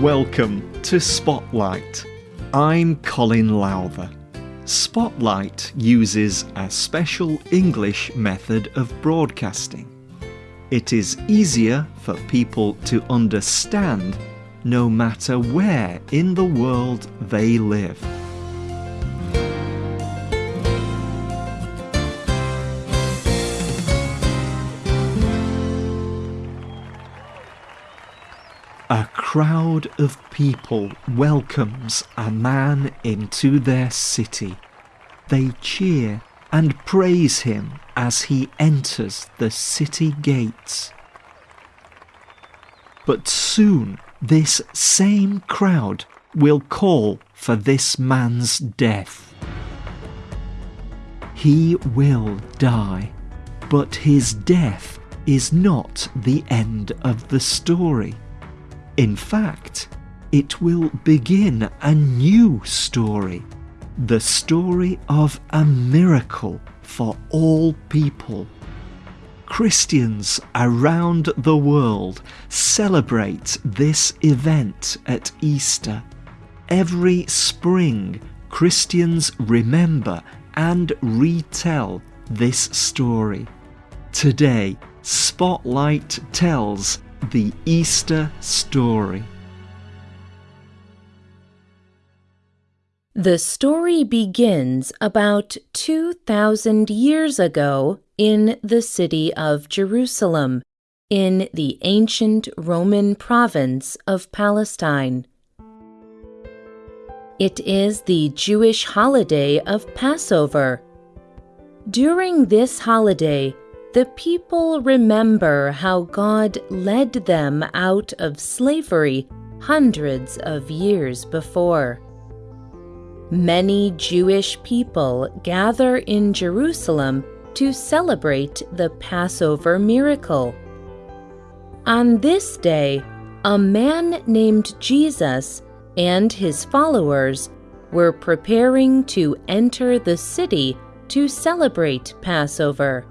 Welcome to Spotlight. I'm Colin Lowther. Spotlight uses a special English method of broadcasting. It is easier for people to understand no matter where in the world they live. Crowd of people welcomes a man into their city. They cheer and praise him as he enters the city gates. But soon this same crowd will call for this man's death. He will die, but his death is not the end of the story. In fact, it will begin a new story. The story of a miracle for all people. Christians around the world celebrate this event at Easter. Every spring, Christians remember and retell this story. Today, Spotlight tells the Easter Story. The story begins about 2,000 years ago in the city of Jerusalem, in the ancient Roman province of Palestine. It is the Jewish holiday of Passover. During this holiday, the people remember how God led them out of slavery hundreds of years before. Many Jewish people gather in Jerusalem to celebrate the Passover miracle. On this day, a man named Jesus and his followers were preparing to enter the city to celebrate Passover.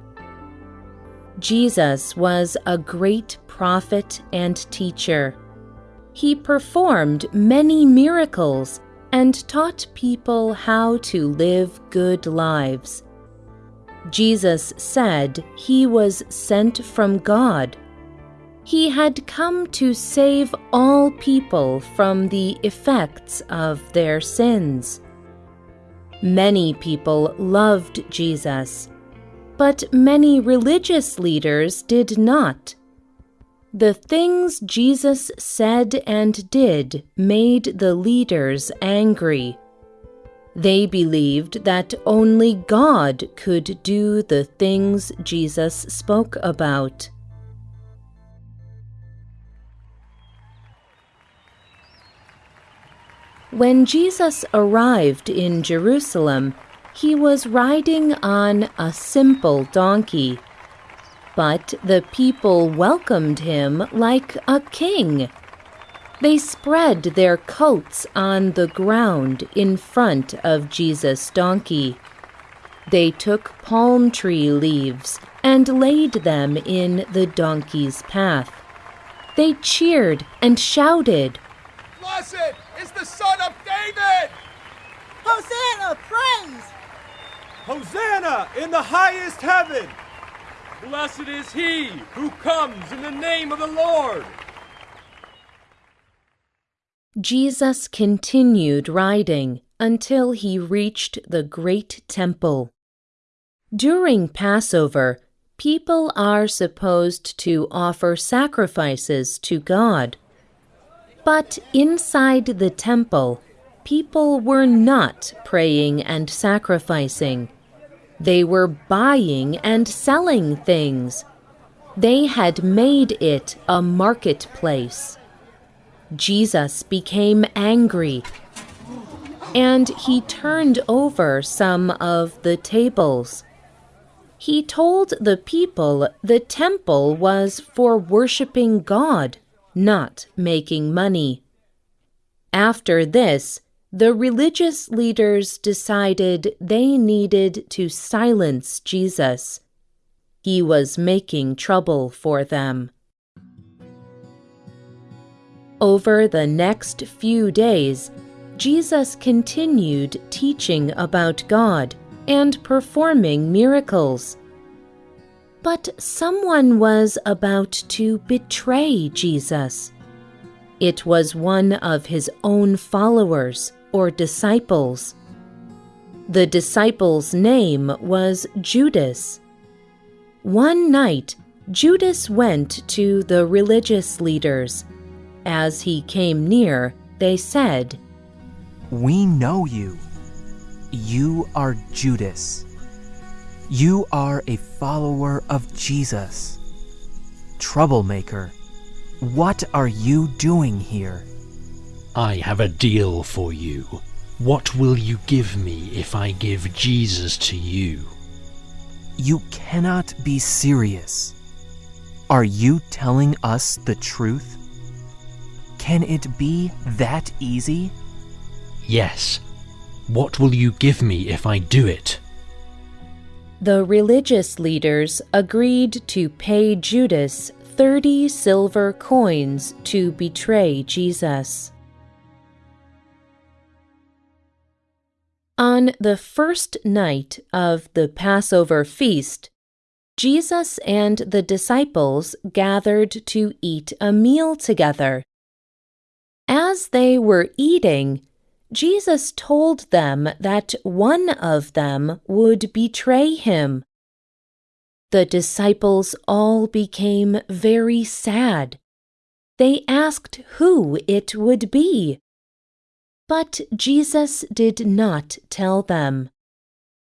Jesus was a great prophet and teacher. He performed many miracles and taught people how to live good lives. Jesus said he was sent from God. He had come to save all people from the effects of their sins. Many people loved Jesus but many religious leaders did not. The things Jesus said and did made the leaders angry. They believed that only God could do the things Jesus spoke about. When Jesus arrived in Jerusalem, he was riding on a simple donkey. But the people welcomed him like a king. They spread their coats on the ground in front of Jesus' donkey. They took palm tree leaves and laid them in the donkey's path. They cheered and shouted, Blessed is the Son of David! Hosanna, praise! Hosanna in the highest heaven! Blessed is he who comes in the name of the Lord! Jesus continued riding until he reached the great temple. During Passover, people are supposed to offer sacrifices to God. But inside the temple, people were not praying and sacrificing. They were buying and selling things. They had made it a marketplace. Jesus became angry and he turned over some of the tables. He told the people the temple was for worshiping God, not making money. After this, the religious leaders decided they needed to silence Jesus. He was making trouble for them. Over the next few days, Jesus continued teaching about God and performing miracles. But someone was about to betray Jesus. It was one of his own followers or disciples. The disciple's name was Judas. One night, Judas went to the religious leaders. As he came near, they said, We know you. You are Judas. You are a follower of Jesus. Troublemaker, what are you doing here? I have a deal for you. What will you give me if I give Jesus to you? You cannot be serious. Are you telling us the truth? Can it be that easy? Yes. What will you give me if I do it? The religious leaders agreed to pay Judas 30 silver coins to betray Jesus. On the first night of the Passover feast, Jesus and the disciples gathered to eat a meal together. As they were eating, Jesus told them that one of them would betray him. The disciples all became very sad. They asked who it would be. But Jesus did not tell them.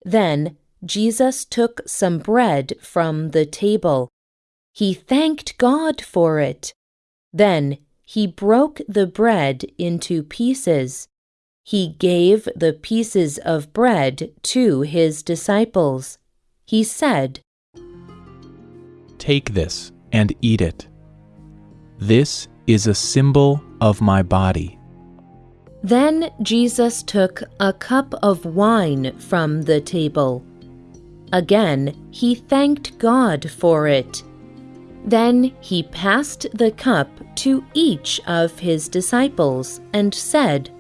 Then Jesus took some bread from the table. He thanked God for it. Then he broke the bread into pieces he gave the pieces of bread to his disciples. He said, Take this and eat it. This is a symbol of my body. Then Jesus took a cup of wine from the table. Again, he thanked God for it. Then he passed the cup to each of his disciples and said,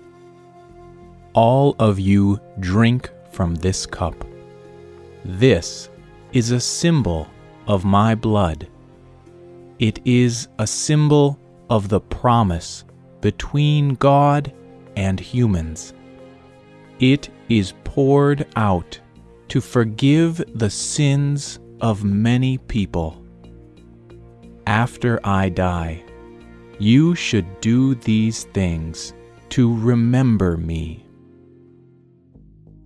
all of you drink from this cup. This is a symbol of my blood. It is a symbol of the promise between God and humans. It is poured out to forgive the sins of many people. After I die, you should do these things to remember me.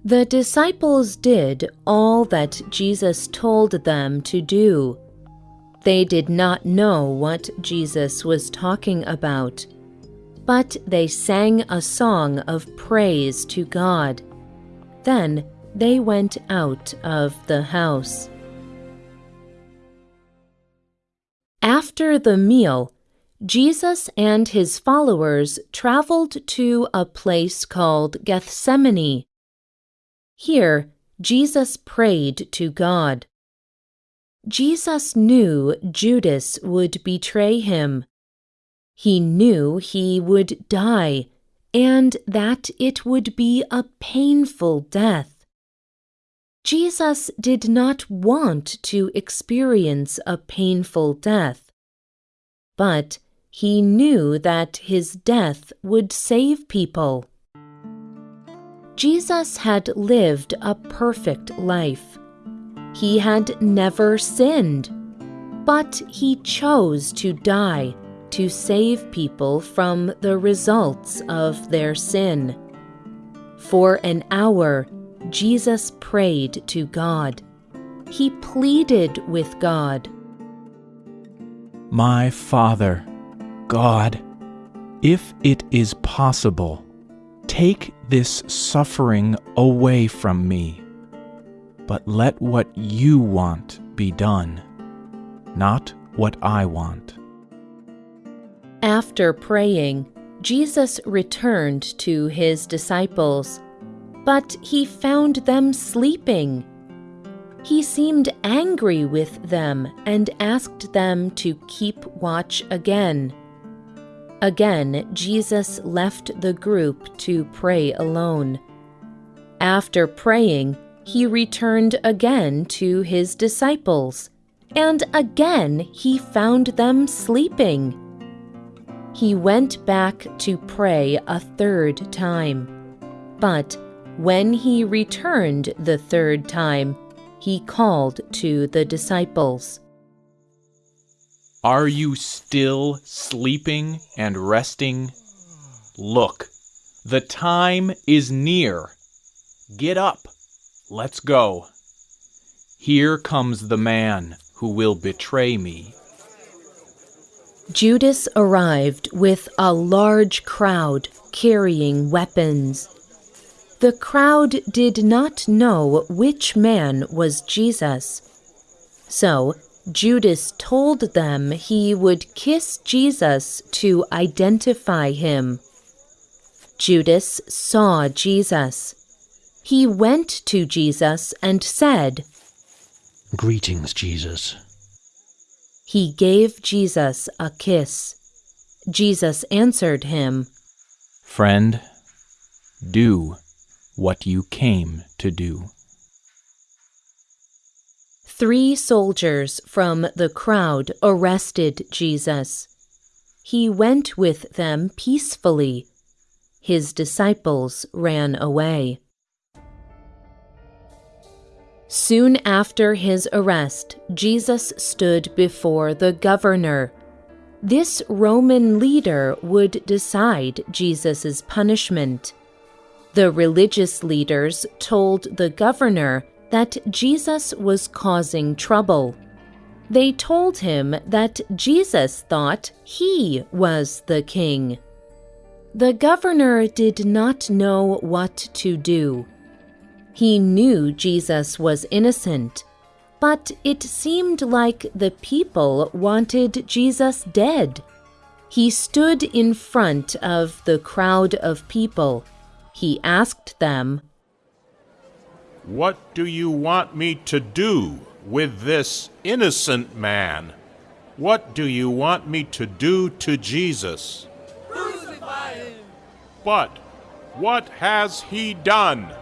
The disciples did all that Jesus told them to do. They did not know what Jesus was talking about, but they sang a song of praise to God. Then they went out of the house. After the meal, Jesus and his followers traveled to a place called Gethsemane. Here, Jesus prayed to God. Jesus knew Judas would betray him. He knew he would die and that it would be a painful death. Jesus did not want to experience a painful death, but he knew that his death would save people. Jesus had lived a perfect life. He had never sinned, but he chose to die to save people from the results of their sin. For an hour, Jesus prayed to God. He pleaded with God. My Father, God, if it is possible, Take this suffering away from me, but let what you want be done, not what I want. After praying, Jesus returned to his disciples, but he found them sleeping. He seemed angry with them and asked them to keep watch again. Again, Jesus left the group to pray alone. After praying, he returned again to his disciples, and again he found them sleeping. He went back to pray a third time. But when he returned the third time, he called to the disciples. Are you still sleeping and resting? Look, the time is near. Get up, let's go. Here comes the man who will betray me. Judas arrived with a large crowd carrying weapons. The crowd did not know which man was Jesus. So Judas told them he would kiss Jesus to identify him. Judas saw Jesus. He went to Jesus and said, Greetings, Jesus. He gave Jesus a kiss. Jesus answered him, Friend, do what you came to do. Three soldiers from the crowd arrested Jesus. He went with them peacefully. His disciples ran away. Soon after his arrest, Jesus stood before the governor. This Roman leader would decide Jesus' punishment. The religious leaders told the governor that Jesus was causing trouble. They told him that Jesus thought he was the king. The governor did not know what to do. He knew Jesus was innocent, but it seemed like the people wanted Jesus dead. He stood in front of the crowd of people. He asked them, what do you want me to do with this innocent man? What do you want me to do to Jesus? Crucify him! But what has he done?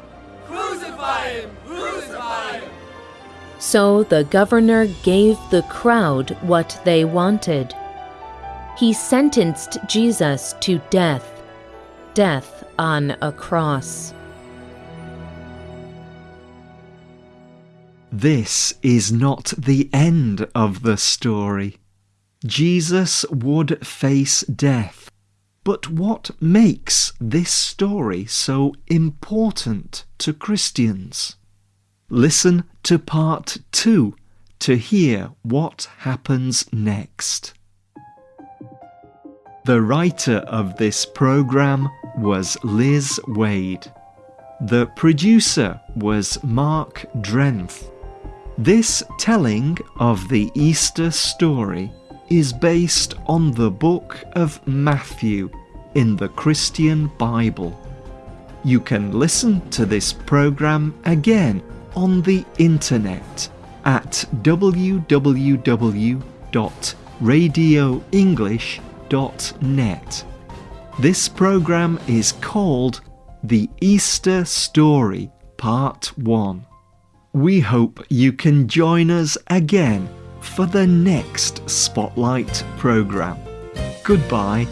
Crucify him! Crucify him! So the governor gave the crowd what they wanted. He sentenced Jesus to death, death on a cross. This is not the end of the story. Jesus would face death. But what makes this story so important to Christians? Listen to part two to hear what happens next. The writer of this program was Liz Waid. The producer was Mark Drenth. This telling of the Easter story is based on the book of Matthew in the Christian Bible. You can listen to this program again on the internet at www.radioenglish.net. This program is called The Easter Story Part 1. We hope you can join us again for the next Spotlight programme. Goodbye